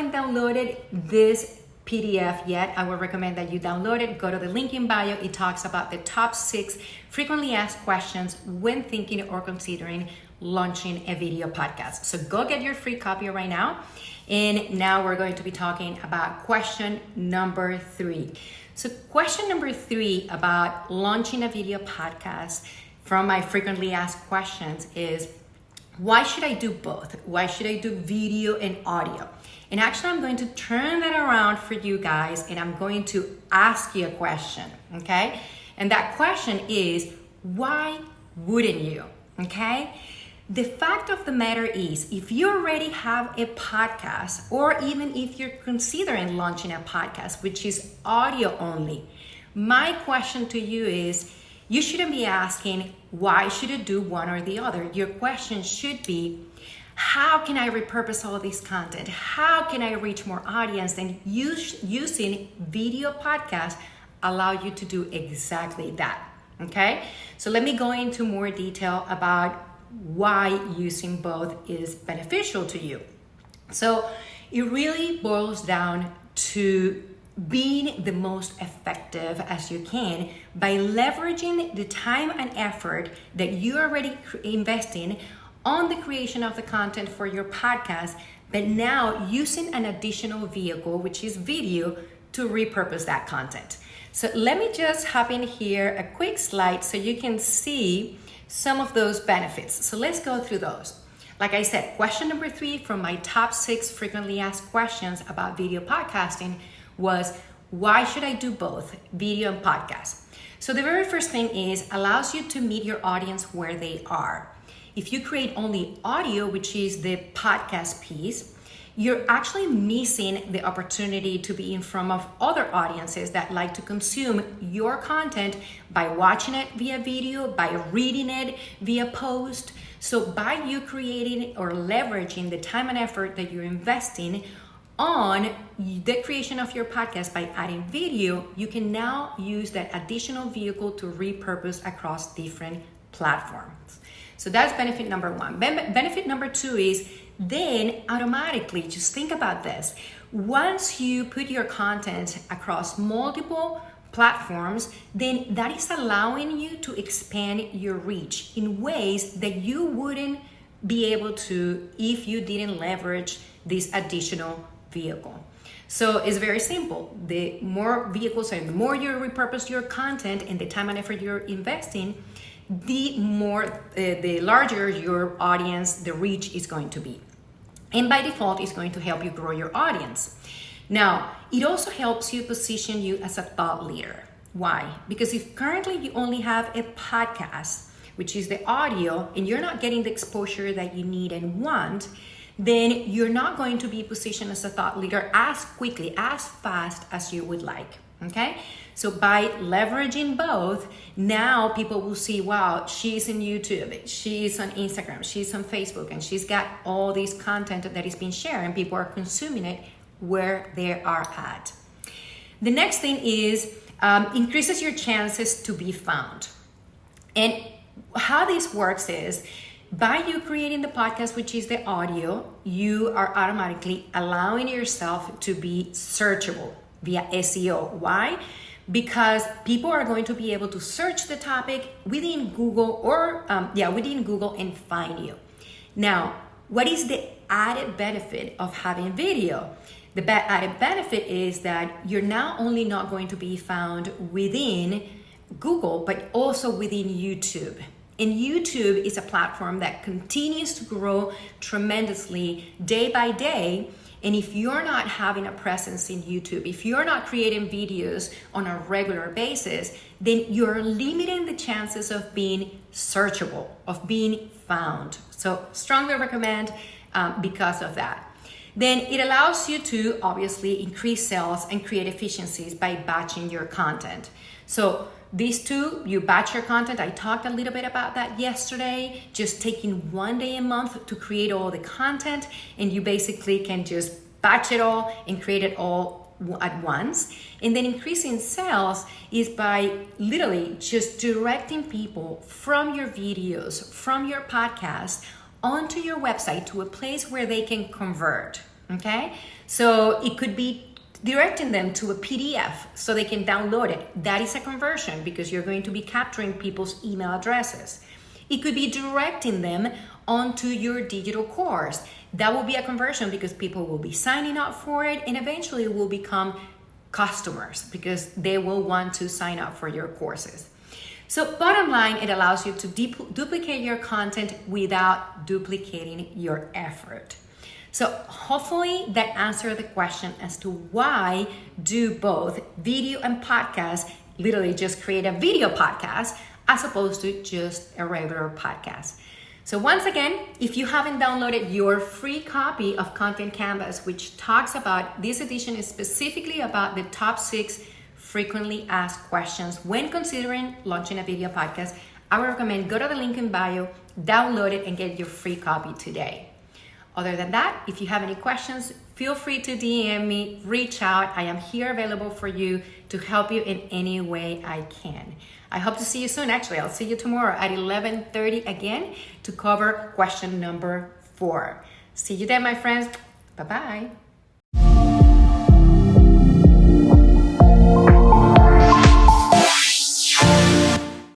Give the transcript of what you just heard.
haven't downloaded this PDF yet, I would recommend that you download it. Go to the link in bio. It talks about the top six frequently asked questions when thinking or considering launching a video podcast. So go get your free copy right now. And now we're going to be talking about question number three. So, question number three about launching a video podcast from my frequently asked questions is why should I do both? Why should I do video and audio? And actually, I'm going to turn that around for you guys and I'm going to ask you a question, okay? And that question is why wouldn't you, okay? The fact of the matter is, if you already have a podcast, or even if you're considering launching a podcast, which is audio only, my question to you is you shouldn't be asking, why should I do one or the other? Your question should be, how can I repurpose all this content? How can I reach more audience? And use, using video podcast allow you to do exactly that. Okay, so let me go into more detail about why using both is beneficial to you. So it really boils down to being the most effective as you can by leveraging the time and effort that you're already investing on the creation of the content for your podcast, but now using an additional vehicle, which is video, to repurpose that content. So let me just hop in here a quick slide so you can see some of those benefits. So let's go through those. Like I said, question number three from my top six frequently asked questions about video podcasting was why should I do both video and podcast? So the very first thing is allows you to meet your audience where they are. If you create only audio, which is the podcast piece, you're actually missing the opportunity to be in front of other audiences that like to consume your content by watching it via video, by reading it via post. So, by you creating or leveraging the time and effort that you're investing on the creation of your podcast by adding video, you can now use that additional vehicle to repurpose across different platforms. So that's benefit number one. Ben- benefit number two is then automatically, just think about this. Once you put your content across multiple platforms, then that is allowing you to expand your reach in ways that you wouldn't be able to if you didn't leverage this additional vehicle. So it's very simple. The more vehicles and the more you repurpose your content and the time and effort you're investing, the more, uh, the larger your audience, the reach is going to be. And by default, it's going to help you grow your audience. Now, it also helps you position you as a thought leader. Why? Because if currently you only have a podcast, which is the audio, and you're not getting the exposure that you need and want, then you're not going to be positioned as a thought leader as quickly, as fast as you would like. Okay? So by leveraging both, now people will see, wow, she's in YouTube, she's on Instagram, she's on Facebook, and she's got all this content that is being shared, and people are consuming it where they are at. The next thing is um, increases your chances to be found. And how this works is by you creating the podcast, which is the audio, you are automatically allowing yourself to be searchable via SEO. Why? Because people are going to be able to search the topic within Google or, um, yeah, within Google and find you. Now, what is the added benefit of having video? The added benefit is that you're not only not going to be found within Google, but also within YouTube. And YouTube is a platform that continues to grow tremendously day by day and if you're not having a presence in YouTube, if you're not creating videos on a regular basis, then you're limiting the chances of being searchable, of being found. So, strongly recommend um, because of that. Then it allows you to obviously increase sales and create efficiencies by batching your content. So, these two, you batch your content. I talked a little bit about that yesterday. Just taking one day a month to create all the content, and you basically can just batch it all and create it all at once. And then increasing sales is by literally just directing people from your videos, from your podcast, onto your website to a place where they can convert. Okay, so it could be directing them to a PDF so they can download it. That is a conversion because you're going to be capturing people's email addresses. It could be directing them onto your digital course. That will be a conversion because people will be signing up for it and eventually will become customers because they will want to sign up for your courses. So bottom line, it allows you to duplicate your content without duplicating your effort. So hopefully that answered the question as to why do both video and podcast, literally just create a video podcast as opposed to just a regular podcast. So once again, if you haven't downloaded your free copy of Content Canvas, which talks about, this edition is specifically about the top six frequently asked questions when considering launching a video podcast, I would recommend go to the link in bio, download it, and get your free copy today. Other than that, if you have any questions, feel free to DM me, reach out. I am here available for you to help you in any way I can. I hope to see you soon. Actually, I'll see you tomorrow at 11:30 again to cover question number 4. See you then, my friends. Bye-bye.